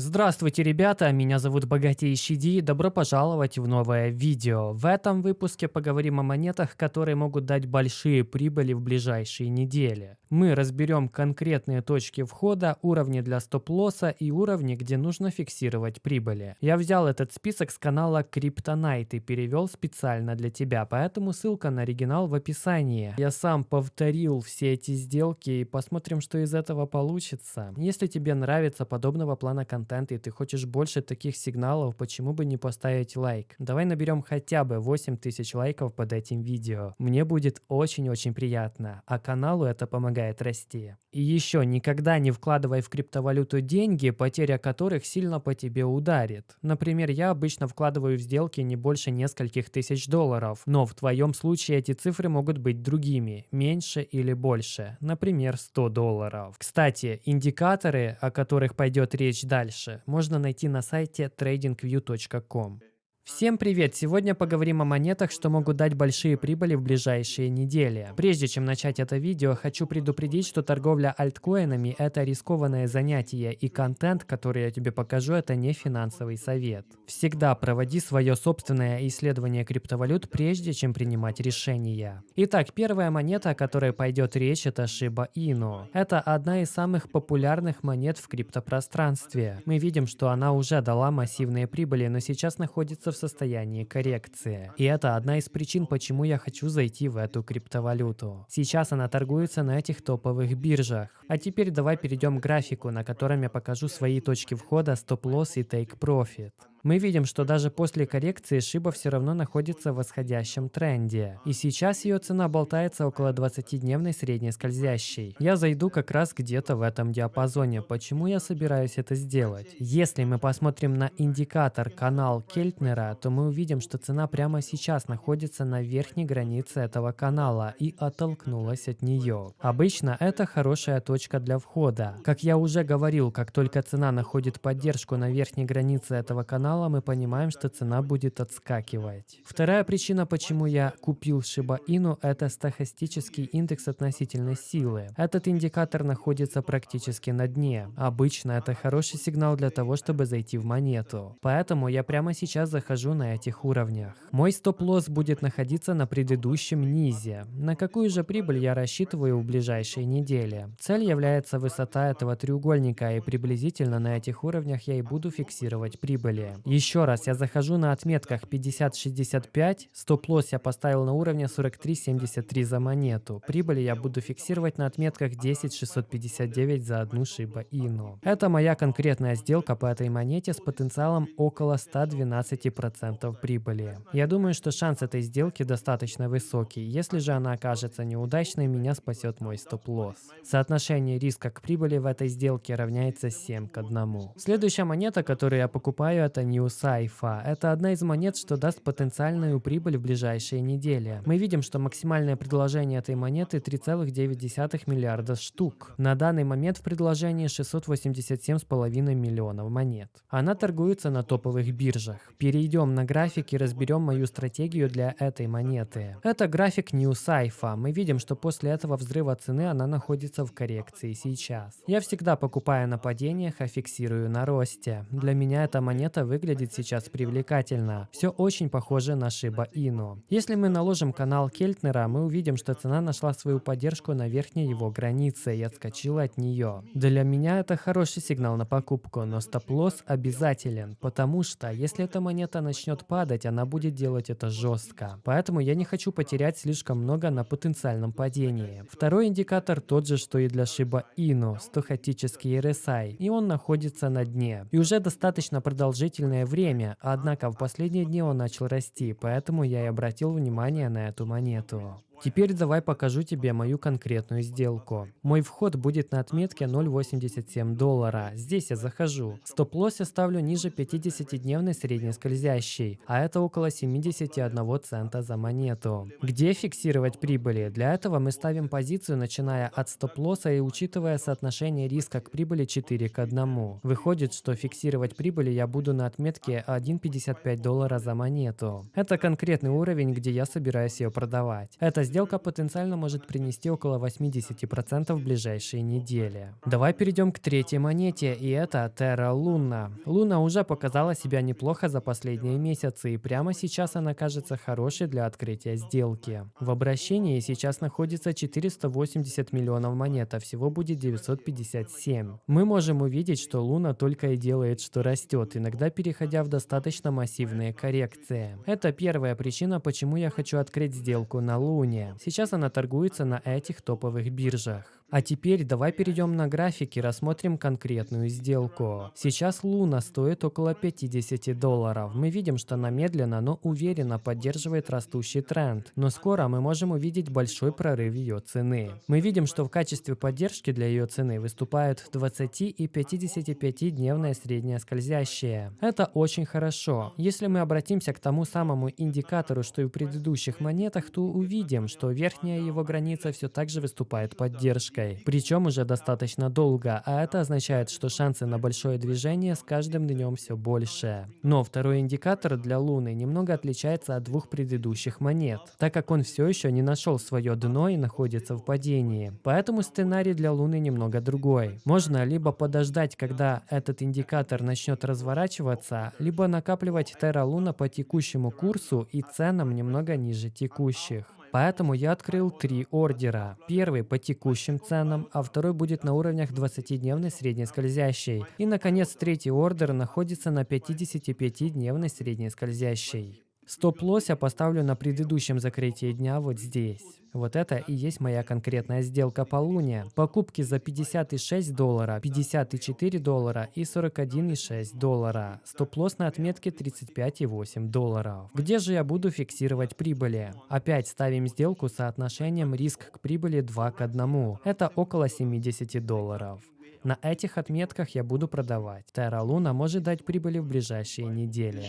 Здравствуйте, ребята, меня зовут Богатейший Ди, добро пожаловать в новое видео. В этом выпуске поговорим о монетах, которые могут дать большие прибыли в ближайшие недели. Мы разберем конкретные точки входа, уровни для стоп-лосса и уровни, где нужно фиксировать прибыли. Я взял этот список с канала Kryptonite и перевел специально для тебя, поэтому ссылка на оригинал в описании. Я сам повторил все эти сделки и посмотрим, что из этого получится. Если тебе нравится подобного плана контент и ты хочешь больше таких сигналов, почему бы не поставить лайк? Давай наберем хотя бы 8000 лайков под этим видео. Мне будет очень-очень приятно, а каналу это помогает расти. И еще, никогда не вкладывай в криптовалюту деньги, потеря которых сильно по тебе ударит. Например, я обычно вкладываю в сделки не больше нескольких тысяч долларов, но в твоем случае эти цифры могут быть другими, меньше или больше, например, 100 долларов. Кстати, индикаторы, о которых пойдет речь дальше можно найти на сайте tradingview.com. Всем привет! Сегодня поговорим о монетах, что могут дать большие прибыли в ближайшие недели. Прежде чем начать это видео, хочу предупредить, что торговля альткоинами – это рискованное занятие, и контент, который я тебе покажу, это не финансовый совет. Всегда проводи свое собственное исследование криптовалют, прежде чем принимать решения. Итак, первая монета, о которой пойдет речь, это Shiba Inu. Это одна из самых популярных монет в криптопространстве. Мы видим, что она уже дала массивные прибыли, но сейчас находится в состоянии коррекции. И это одна из причин, почему я хочу зайти в эту криптовалюту. Сейчас она торгуется на этих топовых биржах. А теперь давай перейдем к графику, на котором я покажу свои точки входа, стоп-лосс и take-profit. Мы видим, что даже после коррекции Шиба все равно находится в восходящем тренде. И сейчас ее цена болтается около 20-дневной средней скользящей. Я зайду как раз где-то в этом диапазоне. Почему я собираюсь это сделать? Если мы посмотрим на индикатор канал Кельтнера, то мы увидим, что цена прямо сейчас находится на верхней границе этого канала и оттолкнулась от нее. Обычно это хорошая точка для входа. Как я уже говорил, как только цена находит поддержку на верхней границе этого канала, канала мы понимаем, что цена будет отскакивать. Вторая причина, почему я купил Shiba Inu, это стохастический индекс относительной силы. Этот индикатор находится практически на дне. Обычно это хороший сигнал для того, чтобы зайти в монету. Поэтому я прямо сейчас захожу на этих уровнях. Мой стоп-лосс будет находиться на предыдущем низе. На какую же прибыль я рассчитываю в ближайшие недели? Цель является высота этого треугольника, и приблизительно на этих уровнях я и буду фиксировать прибыли. Еще раз, я захожу на отметках 50.65, стоп-лосс я поставил на уровне 43.73 за монету. Прибыли я буду фиксировать на отметках 10.659 за одну Shiba Inu. Это моя конкретная сделка по этой монете с потенциалом около 112% прибыли. Я думаю, что шанс этой сделки достаточно высокий. Если же она окажется неудачной, меня спасет мой стоп-лосс. Соотношение риска к прибыли в этой сделке равняется 7 к 1. Следующая монета, которую я покупаю, это New Saifa. Это одна из монет, что даст потенциальную прибыль в ближайшие недели. Мы видим, что максимальное предложение этой монеты 3,9 миллиарда штук. На данный момент в предложении 687,5 миллионов монет. Она торгуется на топовых биржах. Перейдем на график и разберем мою стратегию для этой монеты. Это график New Saifa. Мы видим, что после этого взрыва цены она находится в коррекции сейчас. Я всегда покупаю на падениях, а фиксирую на росте. Для меня эта монета выглядит выглядит сейчас привлекательно. Все очень похоже на Shiba Inu. Если мы наложим канал Кельтнера, мы увидим, что цена нашла свою поддержку на верхней его границе и отскочила от нее. Для меня это хороший сигнал на покупку, но стоп-лосс обязателен, потому что если эта монета начнет падать, она будет делать это жестко. Поэтому я не хочу потерять слишком много на потенциальном падении. Второй индикатор тот же, что и для Shiba Inu, стохастический RSI, и он находится на дне. И уже достаточно продолжительно длительное время, однако в последние дни он начал расти, поэтому я и обратил внимание на эту монету. Теперь давай покажу тебе мою конкретную сделку. Мой вход будет на отметке 0.87 доллара. Здесь я захожу. Стоп-лосс я ставлю ниже 50-дневной средней скользящей, а это около 71 цента за монету. Где фиксировать прибыли? Для этого мы ставим позицию, начиная от стоп-лосса и учитывая соотношение риска к прибыли 4 к 1. Выходит, что фиксировать прибыли я буду на отметке 1.55 доллара за монету. Это конкретный уровень, где я собираюсь ее продавать. Это сделка потенциально может принести около 80% в ближайшие недели. Давай перейдем к третьей монете, и это Terra Luna. Луна уже показала себя неплохо за последние месяцы, и прямо сейчас она кажется хорошей для открытия сделки. В обращении сейчас находится 480 миллионов монет, а всего будет 957. Мы можем увидеть, что Луна только и делает, что растет, иногда переходя в достаточно массивные коррекции. Это первая причина, почему я хочу открыть сделку на Луне. Сейчас она торгуется на этих топовых биржах. А теперь давай перейдем на графики, рассмотрим конкретную сделку. Сейчас Луна стоит около 50 долларов. Мы видим, что она медленно, но уверенно поддерживает растущий тренд. Но скоро мы можем увидеть большой прорыв ее цены. Мы видим, что в качестве поддержки для ее цены выступают 20 и 55-дневная средняя скользящая. Это очень хорошо. Если мы обратимся к тому самому индикатору, что и в предыдущих монетах, то увидим, что верхняя его граница все так же выступает поддержкой причем уже достаточно долго, а это означает, что шансы на большое движение с каждым днем все больше. Но второй индикатор для Луны немного отличается от двух предыдущих монет, так как он все еще не нашел свое дно и находится в падении. Поэтому сценарий для Луны немного другой. Можно либо подождать, когда этот индикатор начнет разворачиваться, либо накапливать Терра Луна по текущему курсу и ценам немного ниже текущих. Поэтому я открыл три ордера. Первый по текущим ценам, а второй будет на уровнях 20-дневной средней скользящей. И, наконец, третий ордер находится на 55-дневной средней скользящей. Стоп-лосс я поставлю на предыдущем закрытии дня вот здесь. Вот это и есть моя конкретная сделка по луне. Покупки за 56 доллара, 54 доллара и 41,6 доллара. Стоп-лосс на отметке 35,8 долларов. Где же я буду фиксировать прибыли? Опять ставим сделку с соотношением риск к прибыли 2 к 1. Это около 70 долларов. На этих отметках я буду продавать. Terra Luna может дать прибыли в ближайшие недели.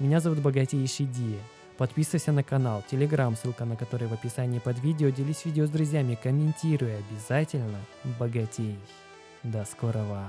Меня зовут Богатейший Ди. Подписывайся на канал, телеграм, ссылка на который в описании под видео. Делись видео с друзьями, комментируй обязательно. Богатей. До скорого.